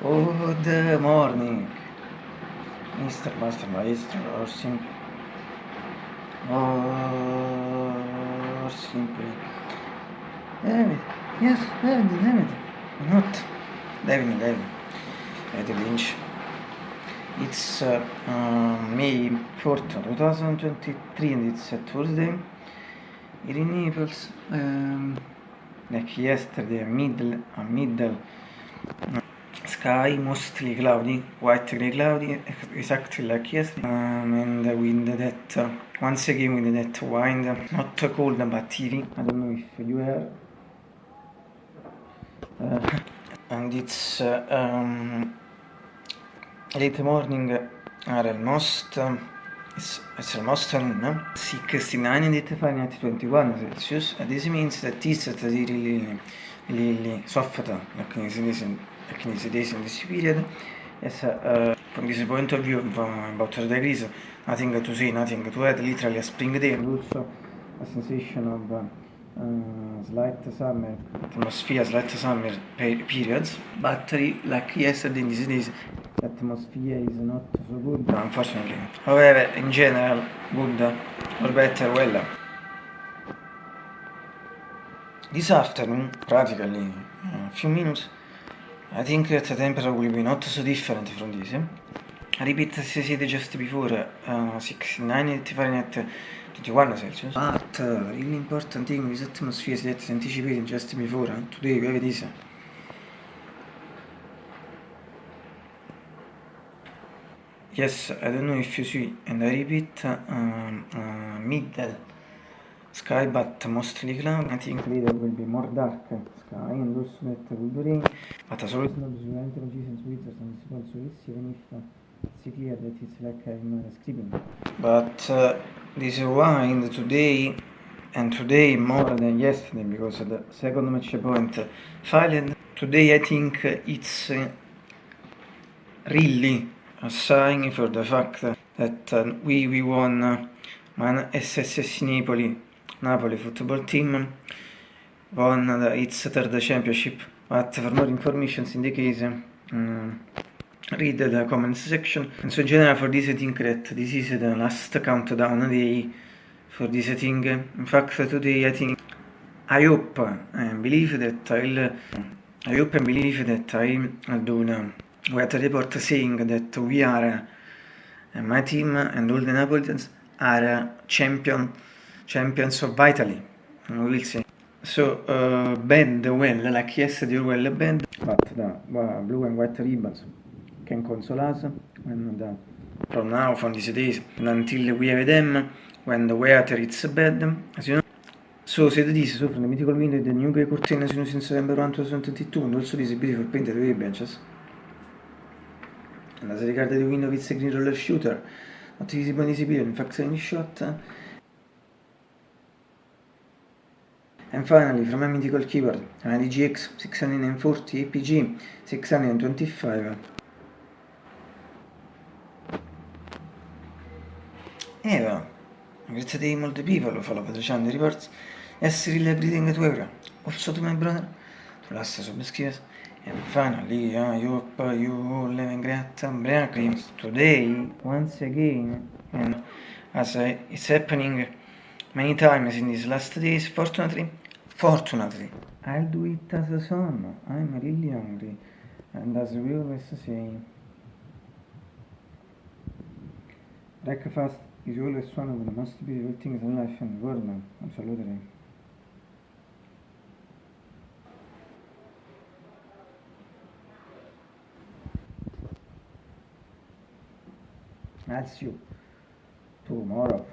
Good morning, Mr. Master Maestro, or simply, or simply, David, yes, David, David, not David, David, David Lynch. It's uh, uh, May 4th, 2023, and it's a Thursday. It enables, um, like yesterday, a middle, a middle. Uh, sky, mostly cloudy, white grey cloudy, exactly like yesterday, um, and wind that, uh, once again with that wind, not cold but heavy, I don't know if you hear, uh, and it's uh, um, late morning are almost um, it's, it's almost noon 69 and 85 21 celsius. And this means that it's really really really soft like in this like in this in this period yes uh, from this point of view about the degrees nothing to see nothing to add. Literally a spring day and also a sensation of uh, uh, slight summer. Atmosphere slight summer periods. But like yesterday in these days the atmosphere is not so good. Unfortunately. However in general good. Or better well. This afternoon practically a few minutes I think that the temperature will be not so different from this. Repeat as I said just before uh, 69 Fahrenheit 21 Celsius. But uh, really important thing with atmosphere that anticipated just before uh, today we have this. Yes, I don't know if you see, and I repeat, um, uh, middle sky but mostly. I think later will be more dark sky and also that will rain. But as always, not sufficiently precise with and it's also this even if it's clear that it's like I'm scribbling. But uh, this wind today and today more than yesterday because the second match point failed. Today I think it's uh, really a sign for the fact that uh, we, we won uh, Man SSS Napoli, Napoli football team won its third championship. But for more information in the case, um, read the comments section. And so in general for this I think that this is the last countdown day for this thing. In fact today I think I hope and believe that I'll I hope and believe that I'll do a report saying that we are, my team and all the Napolitans are champion, champions of Italy. We will see. So, uh, band well, like yesterday well band, but the blue and white ribbons can console us when the, from now, from these days, until we have them, when the weather is bad, as you know. So, said this, so from the mythical window, the new grey curtain as you know since November 1, 2022, and also this beautiful painted wave benches. And as regard the window with green roller shooter, not in this video, in fact any shot. And finally, from a mythical keyboard, an DGX 640 APG 625. Eva, grazie to multi people who follow channel reports. Yes, really greeting to everyone. Also to my brother, to last subscribers. And finally, I hope you all live in great dreams today, once again, and as it's happening many times in these last days, fortunately, fortunately, I'll do it as a son. I'm really hungry, and as we always say, breakfast is always one of the most beautiful things in life and world, man. Absolutely. See you tomorrow.